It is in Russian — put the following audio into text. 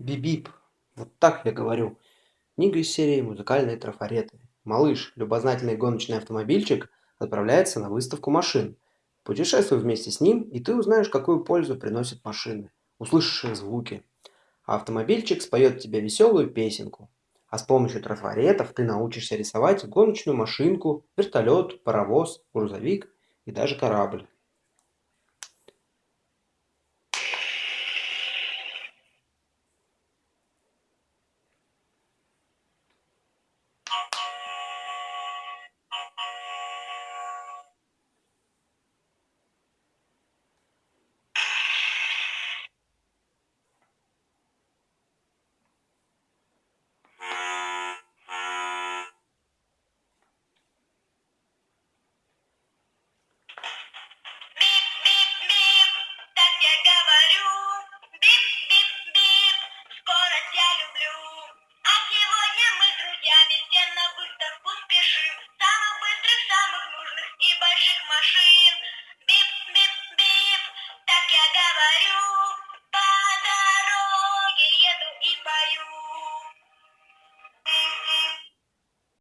Бип-бип. Вот так я говорю. Книга из серии «Музыкальные трафареты». Малыш, любознательный гоночный автомобильчик, отправляется на выставку машин. Путешествуй вместе с ним, и ты узнаешь, какую пользу приносят машины. Услышишь их звуки. А автомобильчик споет тебе веселую песенку. А с помощью трафаретов ты научишься рисовать гоночную машинку, вертолет, паровоз, грузовик и даже корабль. машин. Бип-бип-бип, так я говорю.